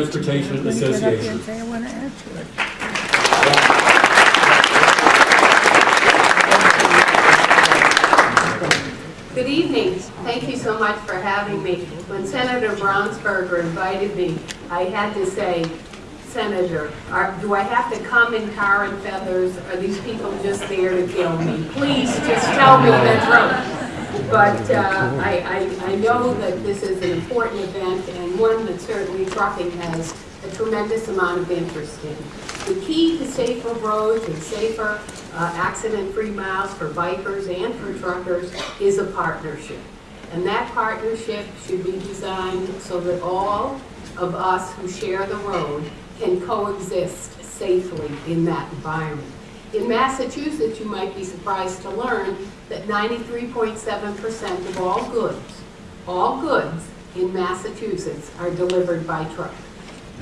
Transportation I'm gonna get up here Association. say I want to add to it. Good evening. Thank you so much for having me. When Senator Brownsberger invited me, I had to say, Senator, are- do I have to come in tar and feathers? Are these people just there to kill me? Please, just tell me the truth. But uh, I I- I know that this is an important event and one that certainly trucking has a tremendous amount of interest in. The key to safer roads and safer uh, accident-free miles for bikers and for truckers is a partnership. And that partnership should be designed so that all of us who share the road can coexist safely in that environment. In Massachusetts, you might be surprised to learn that 93.7% of all goods, all goods in Massachusetts are delivered by truck.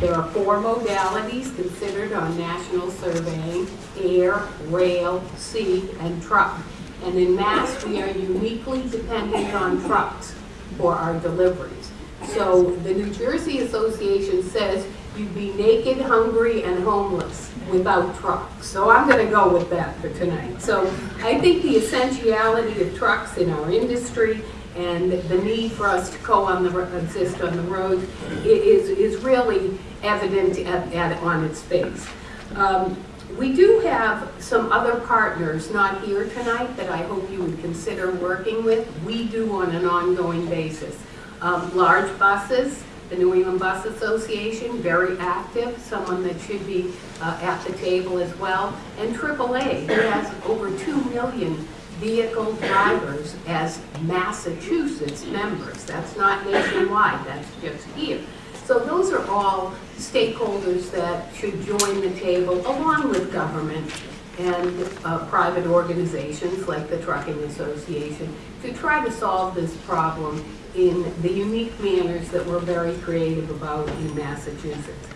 There are four modalities considered on national surveying, air, rail, sea, and truck. And in Mass, we are uniquely dependent on trucks for our deliveries. So the New Jersey Association says you'd be naked, hungry, and homeless without trucks. So I'm gonna go with that for tonight. So I think the essentiality of trucks in our industry and the need for us to co on the, exist on the road is, is really evident at, at, on its face. Um, we do have some other partners not here tonight that I hope you would consider working with. We do on an ongoing basis. Um, large buses, the New England Bus Association, very active, someone that should be uh, at the table as well. And AAA, who has over 2 million vehicle drivers as Massachusetts members. That's not nationwide, that's just here. So those are all stakeholders that should join the table along with government and uh, private organizations like the Trucking Association to try to solve this problem in the unique manners that we're very creative about in Massachusetts.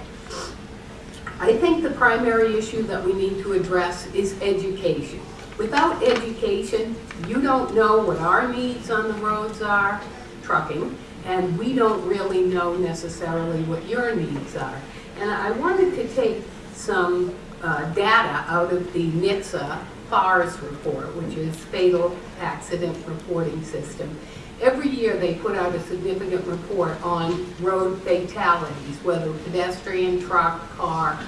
I think the primary issue that we need to address is education. Without education, you don't know what our needs on the roads are, trucking, and we don't really know necessarily what your needs are. And I wanted to take some uh, data out of the NHTSA FARS report, which is Fatal Accident Reporting System. Every year, they put out a significant report on road fatalities, whether pedestrian, truck, car,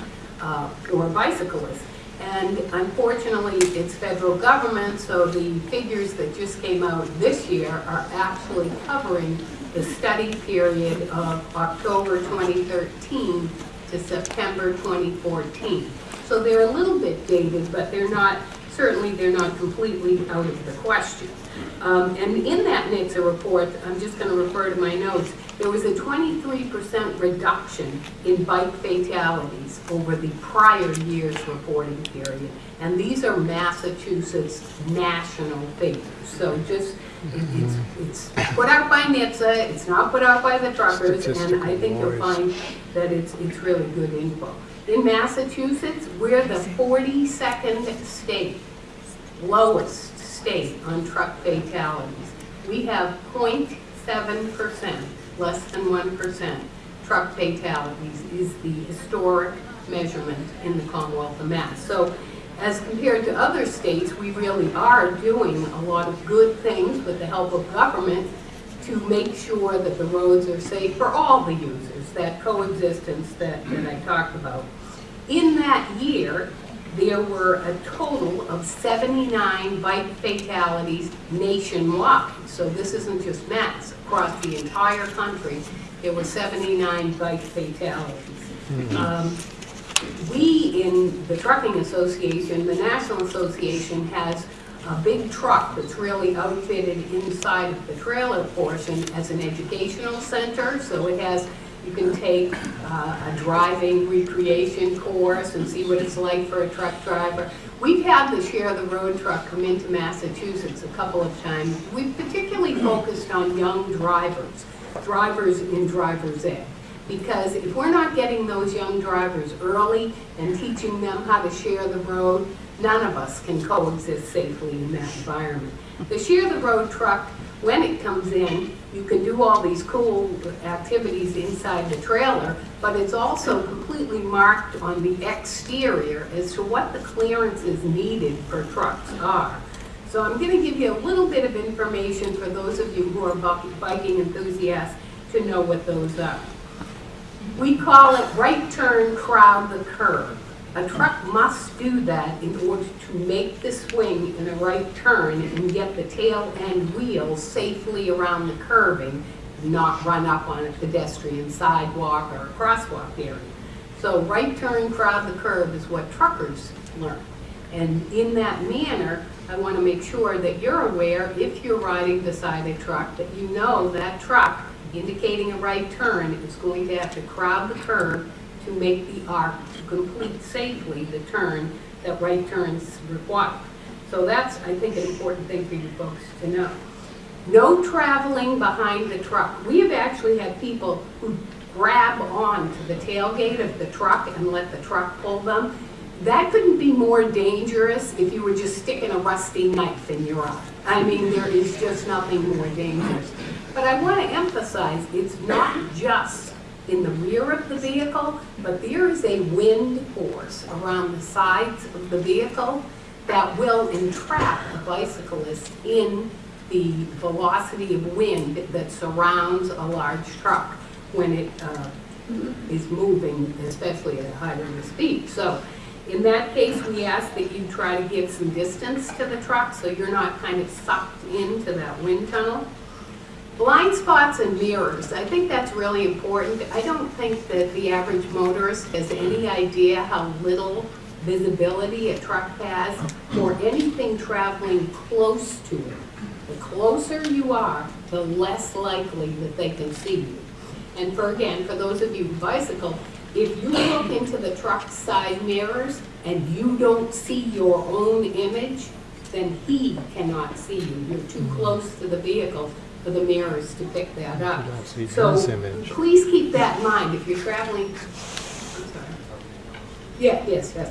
uh, or bicyclist. And unfortunately, it's federal government, so the figures that just came out this year are actually covering the study period of October 2013 to September 2014. So they're a little bit dated, but they're not, certainly they're not completely out of the question. Um, and in that NHTSA report, I'm just going to refer to my notes, there was a 23% reduction in bike fatalities over the prior year's reporting period. And these are Massachusetts national figures. So just, it's, it's put out by NHTSA, it's not put out by the truckers, and I think you'll find that it's, it's really good info. In Massachusetts, we're the 42nd state lowest state on truck fatalities. We have 0.7 percent, less than one percent, truck fatalities is the historic measurement in the Commonwealth of Mass. So as compared to other states, we really are doing a lot of good things with the help of government to make sure that the roads are safe for all the users, that coexistence that, that I talked about. In that year, there were a total of 79 bike fatalities nationwide. So this isn't just Mass, across the entire country, there were 79 bike fatalities. Um, We, in the Trucking Association, the National Association, has a big truck that's really outfitted inside of the trailer portion as an educational center. So it has, you can take uh, a driving recreation course and see what it's like for a truck driver. We've had the Share the Road truck come into Massachusetts a couple of times. We've particularly focused on young drivers, drivers in driver's ed. Because if we're not getting those young drivers early and teaching them how to share the road, none of us can coexist safely in that environment. The Share the Road truck, when it comes in, you can do all these cool activities inside the trailer, but it's also completely marked on the exterior as to what the clearances needed for trucks are. So I'm gonna give you a little bit of information for those of you who are biking enthusiasts to know what those are. We call it right turn, crowd the curb. A truck must do that in order to make the swing in a right turn and get the tail end wheels safely around the curbing, not run up on a pedestrian sidewalk or a crosswalk area. So right turn, crowd the curb is what truckers learn. And in that manner, I want to make sure that you're aware, if you're riding beside a truck, that you know that truck indicating a right turn is going to have to crowd the curb to make the arc to complete safely the turn that right turns require. So that's, I think, an important thing for you folks to know. No traveling behind the truck. We have actually had people who grab on to the tailgate of the truck and let the truck pull them. That couldn't be more dangerous if you were just sticking a rusty knife in your eye. I mean, there is just nothing more dangerous. But I want to emphasize, it's not just in the rear of the vehicle, but there is a wind force around the sides of the vehicle that will entrap the bicyclist in the velocity of wind that surrounds a large truck when it uh, is moving, especially at a high rate of speed. So in that case, we ask that you try to give some distance to the truck so you're not kind of sucked into that wind tunnel. Blind spots and mirrors, I think that's really important. I don't think that the average motorist has any idea how little visibility a truck has or anything traveling close to it. The closer you are, the less likely that they can see you. And for, again, for those of you who bicycle, if you look into the truck side mirrors and you don't see your own image, then he cannot see you. You're too close to the vehicle for the mirrors to pick that up. So please keep that in mind if you're traveling. I'm sorry. Yeah, yes, yes.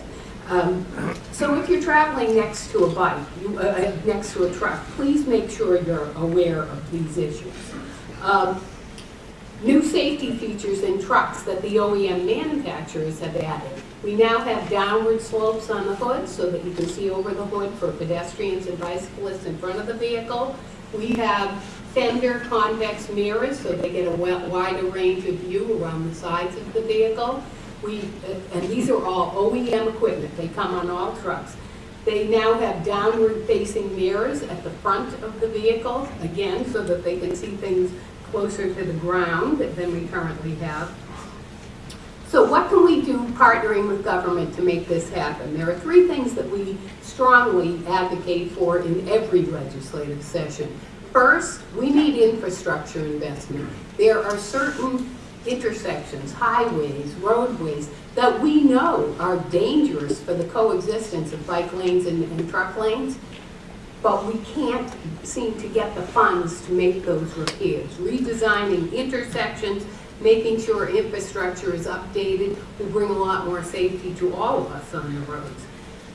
Um, So if you're traveling next to a bike, you- uh, uh, next to a truck, please make sure you're aware of these issues. Um, New safety features in trucks that the OEM manufacturers have added. We now have downward slopes on the hood so that you can see over the hood for pedestrians and bicyclists in front of the vehicle. We have fender convex mirrors so they get a wider range of view around the sides of the vehicle. We, uh, and these are all OEM equipment, they come on all trucks. They now have downward facing mirrors at the front of the vehicle, again, so that they can see things closer to the ground than we currently have. So what can we do partnering with government to make this happen? There are three things that we strongly advocate for in every legislative session. First, we need infrastructure investment. There are certain intersections, highways, roadways, that we know are dangerous for the coexistence of bike lanes and, and truck lanes but we can't seem to get the funds to make those repairs. Redesigning intersections, making sure infrastructure is updated will bring a lot more safety to all of us on the roads.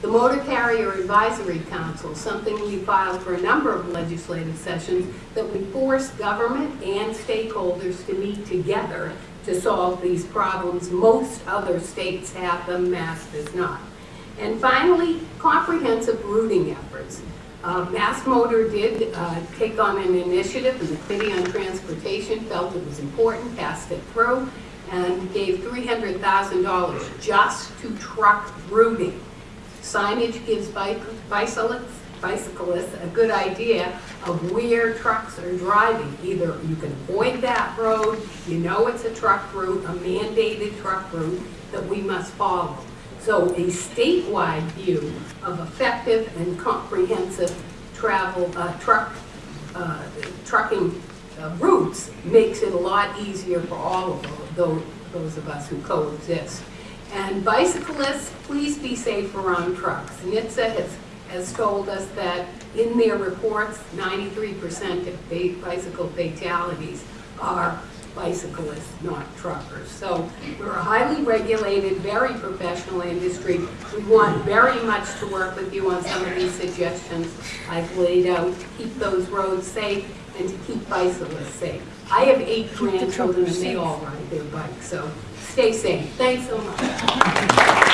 The Motor Carrier Advisory Council, something we filed for a number of legislative sessions, that we force government and stakeholders to meet together to solve these problems. Most other states have them, Mass does not. And finally, comprehensive routing efforts. Uh, Mass Motor did uh, take on an initiative, and the Committee on Transportation felt it was important, passed it through, and gave $300,000 just to truck routing. Signage gives bicyclists bicyclists a good idea of where trucks are driving. Either you can avoid that road, you know it's a truck route, a mandated truck route that we must follow. So a statewide view of effective and comprehensive travel, uh, truck, uh, trucking uh, routes makes it a lot easier for all of those, those of us who coexist. And bicyclists, please be safe around trucks. NHTSA has, has told us that in their reports, 93% of bicycle fatalities are bicyclists, not truckers. So we're a highly regulated, very professional industry. We want very much to work with you on some of these suggestions I've laid out to keep those roads safe and to keep bicyclists safe. I have eight grandchildren and they all ride their bikes, so stay safe. Thanks so much.